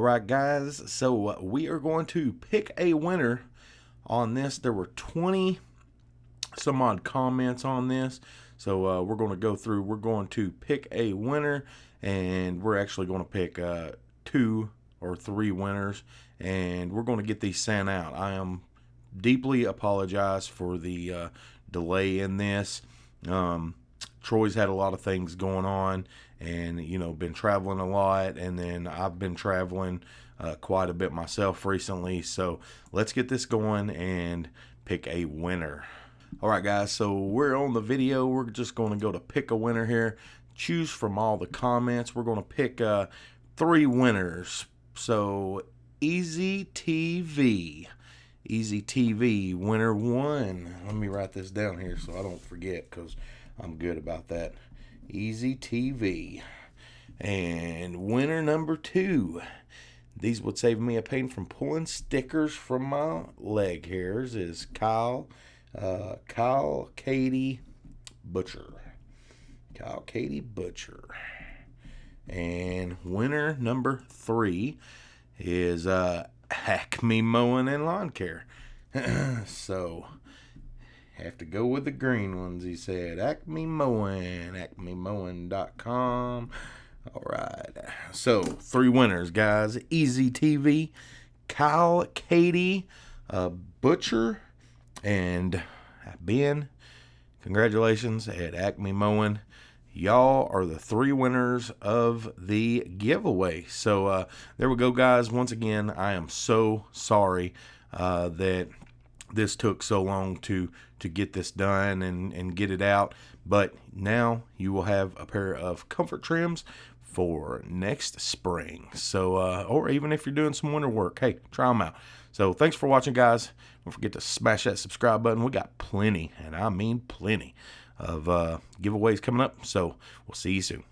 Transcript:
right, guys. So uh, we are going to pick a winner on this. There were 20 some odd comments on this. So uh, we're going to go through. We're going to pick a winner, and we're actually going to pick uh, two or three winners, and we're going to get these sent out. I am deeply apologize for the uh, delay in this. Um, Troy's had a lot of things going on, and you know, been traveling a lot, and then I've been traveling uh, quite a bit myself recently. So let's get this going and pick a winner. All right, guys, so we're on the video. We're just going to go to pick a winner here. Choose from all the comments. We're going to pick uh, three winners. So, Easy TV. Easy TV, winner one. Let me write this down here so I don't forget because I'm good about that. Easy TV. And winner number two. These would save me a pain from pulling stickers from my leg hairs is Kyle uh, Kyle Katie Butcher. Kyle Katie Butcher. And winner number three is uh, Acme Mowing and Lawn Care. so, have to go with the green ones, he said. Acme Mowing, acmemowing.com. All right. So, three winners, guys. Easy TV, Kyle Katie, uh, Butcher, and Ben, congratulations at Acme Mowing. Y'all are the three winners of the giveaway. So uh, there we go, guys. Once again, I am so sorry uh, that this took so long to to get this done and and get it out. But now you will have a pair of comfort trims for next spring. So uh, or even if you're doing some winter work hey try them out. So thanks for watching guys. Don't forget to smash that subscribe button. We got plenty and i mean plenty of uh, giveaways coming up. So we'll see you soon